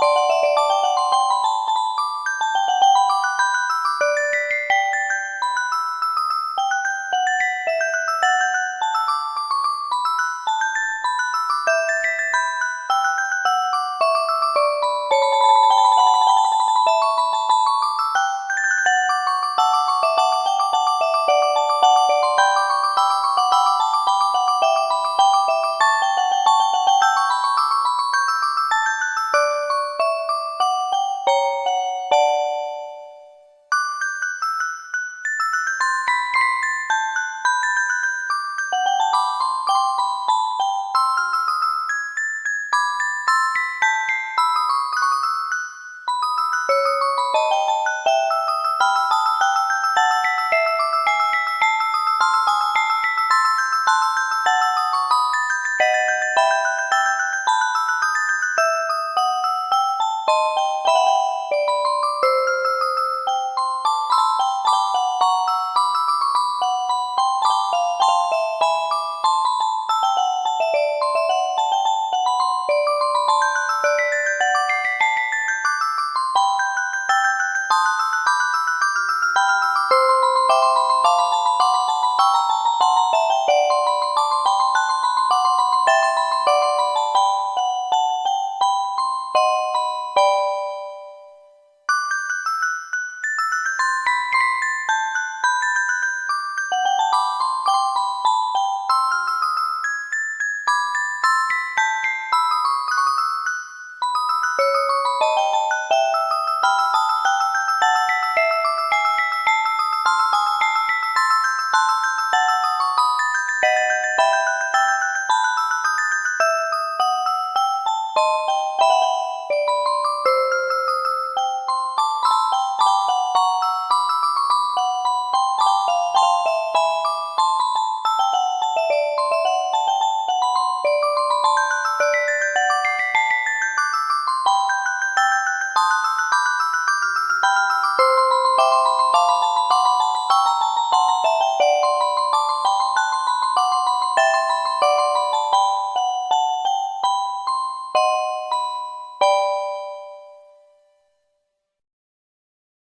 Música